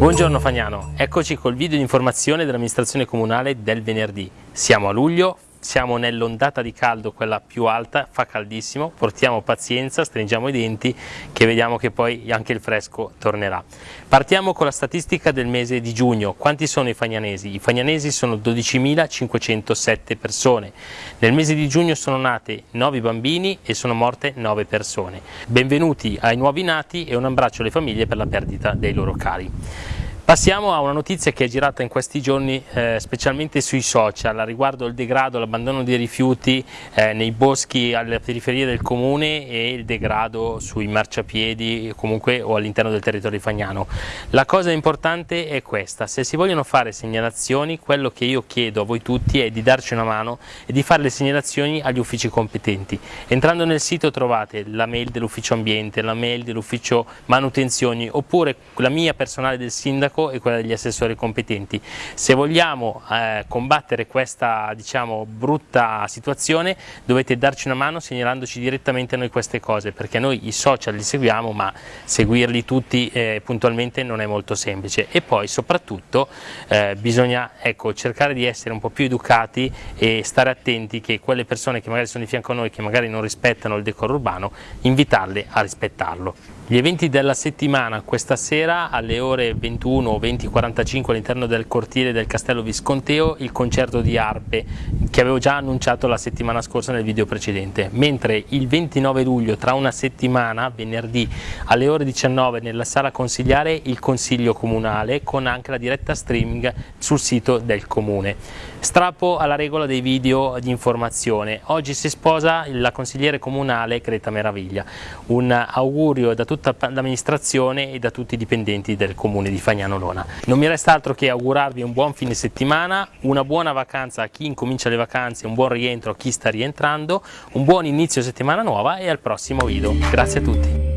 Buongiorno Fagnano, eccoci col video di informazione dell'amministrazione comunale del venerdì. Siamo a luglio, siamo nell'ondata di caldo, quella più alta, fa caldissimo, portiamo pazienza, stringiamo i denti che vediamo che poi anche il fresco tornerà. Partiamo con la statistica del mese di giugno, quanti sono i fagnanesi? I fagnanesi sono 12.507 persone, nel mese di giugno sono nate 9 bambini e sono morte 9 persone. Benvenuti ai nuovi nati e un abbraccio alle famiglie per la perdita dei loro cari. Passiamo a una notizia che è girata in questi giorni eh, specialmente sui social riguardo il degrado, l'abbandono dei rifiuti eh, nei boschi alle periferie del comune e il degrado sui marciapiedi comunque o all'interno del territorio fagnano. La cosa importante è questa, se si vogliono fare segnalazioni quello che io chiedo a voi tutti è di darci una mano e di fare le segnalazioni agli uffici competenti. Entrando nel sito trovate la mail dell'ufficio ambiente, la mail dell'ufficio manutenzioni oppure la mia personale del sindaco e quella degli assessori competenti. Se vogliamo eh, combattere questa diciamo, brutta situazione dovete darci una mano segnalandoci direttamente a noi queste cose perché noi i social li seguiamo ma seguirli tutti eh, puntualmente non è molto semplice e poi soprattutto eh, bisogna ecco, cercare di essere un po' più educati e stare attenti che quelle persone che magari sono di fianco a noi che magari non rispettano il decoro urbano invitarle a rispettarlo. Gli eventi della settimana questa sera alle ore 21 o 20.45 all'interno del cortile del Castello Visconteo il concerto di arpe che avevo già annunciato la settimana scorsa nel video precedente, mentre il 29 luglio tra una settimana, venerdì alle ore 19 nella sala consigliare il consiglio comunale con anche la diretta streaming sul sito del comune. Strappo alla regola dei video di informazione, oggi si sposa la consigliere comunale Creta Meraviglia, un augurio da tutta l'amministrazione e da tutti i dipendenti del comune di Fagnano Lona. Non mi resta altro che augurarvi un buon fine settimana, una buona vacanza a chi incomincia le vacanze, un buon rientro a chi sta rientrando, un buon inizio settimana nuova e al prossimo video. Grazie a tutti.